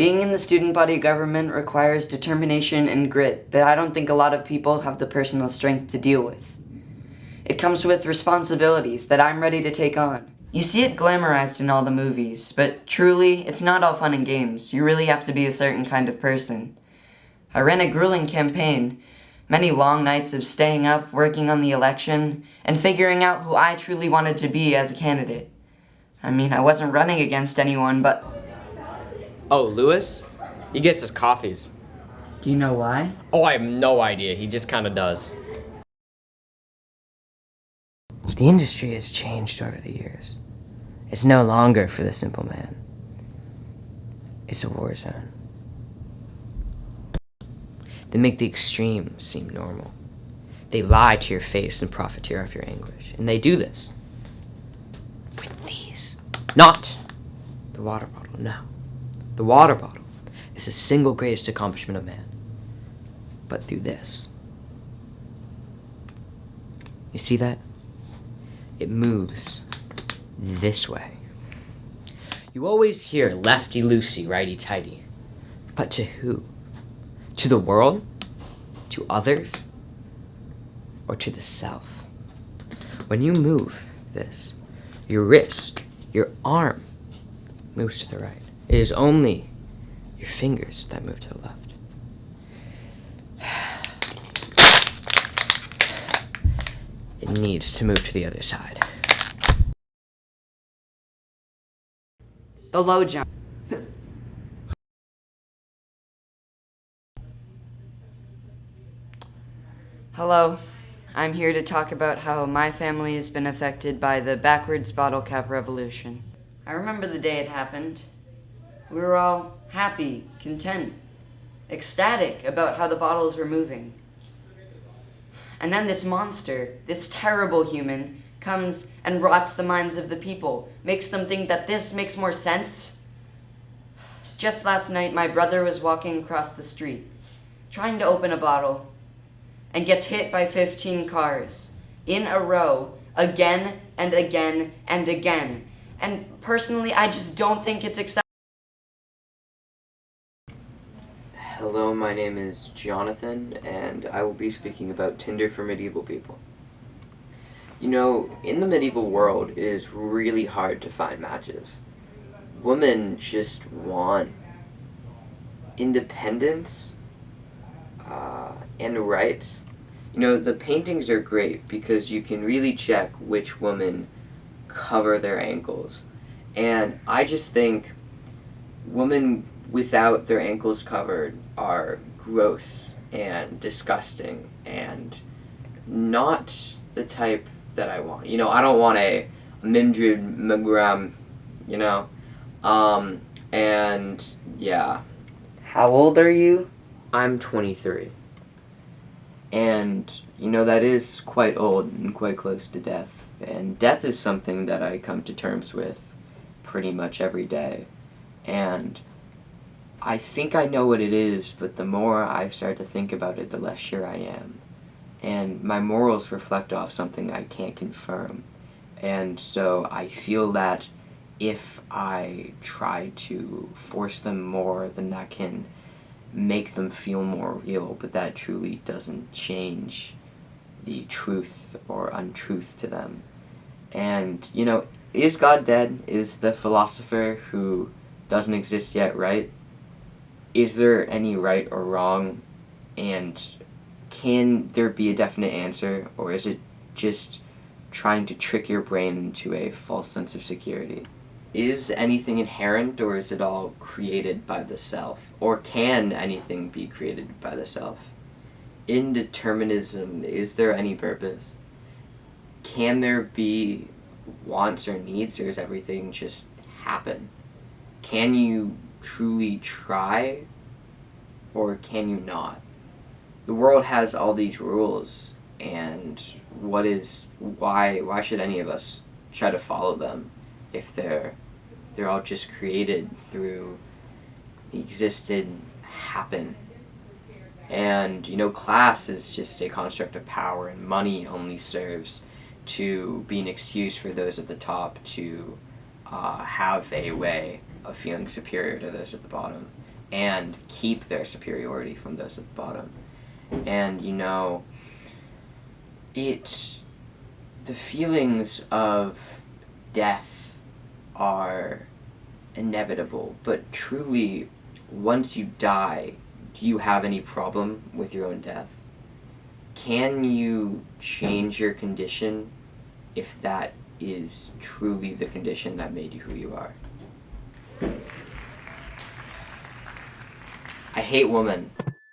Being in the student body government requires determination and grit that I don't think a lot of people have the personal strength to deal with. It comes with responsibilities that I'm ready to take on. You see it glamorized in all the movies, but truly, it's not all fun and games. You really have to be a certain kind of person. I ran a grueling campaign, many long nights of staying up, working on the election, and figuring out who I truly wanted to be as a candidate. I mean, I wasn't running against anyone, but... Oh, Lewis? He gets his coffees. Do you know why? Oh, I have no idea. He just kind of does. The industry has changed over the years. It's no longer for the simple man. It's a war zone. They make the extreme seem normal. They lie to your face and profiteer off your anguish. And they do this with these. Not the water bottle, no. The water bottle is the single greatest accomplishment of man. But through this. You see that? It moves this way. You always hear lefty loosey, righty tighty. But to who? To the world? To others? Or to the self? When you move this, your wrist, your arm moves to the right. It is only your fingers that move to the left. It needs to move to the other side. The low jump. Hello. I'm here to talk about how my family has been affected by the backwards bottle cap revolution. I remember the day it happened. We were all happy, content, ecstatic about how the bottles were moving. And then this monster, this terrible human, comes and rots the minds of the people, makes them think that this makes more sense. Just last night, my brother was walking across the street, trying to open a bottle, and gets hit by 15 cars in a row, again and again and again. And personally, I just don't think it's acceptable. Hello, my name is Jonathan, and I will be speaking about Tinder for medieval people. You know, in the medieval world, it is really hard to find matches. Women just want independence uh, and rights. You know, the paintings are great because you can really check which women cover their ankles. And I just think women without their ankles covered are gross and disgusting and not the type that I want. You know, I don't want a Mimdred Miogram, you know? Um, and yeah. How old are you? I'm 23. And, you know, that is quite old and quite close to death. And death is something that I come to terms with pretty much every day. And I think I know what it is, but the more I start to think about it, the less sure I am. And my morals reflect off something I can't confirm. And so I feel that if I try to force them more, then that can make them feel more real, but that truly doesn't change the truth or untruth to them. And, you know, is God dead? Is the philosopher who doesn't exist yet right? Is there any right or wrong and can there be a definite answer or is it just trying to trick your brain into a false sense of security? Is anything inherent or is it all created by the self? Or can anything be created by the self? Indeterminism, is there any purpose? Can there be wants or needs or is everything just happen? Can you truly try or can you not? The world has all these rules and what is why why should any of us try to follow them if they're they're all just created through the existed happen and you know class is just a construct of power and money only serves to be an excuse for those at the top to uh, have a way of feeling superior to those at the bottom. and keep their superiority from those at the bottom. And you know, it the feelings of death are inevitable, but truly, once you die, do you have any problem with your own death? Can you change your condition if that is truly the condition that made you who you are? I hate women.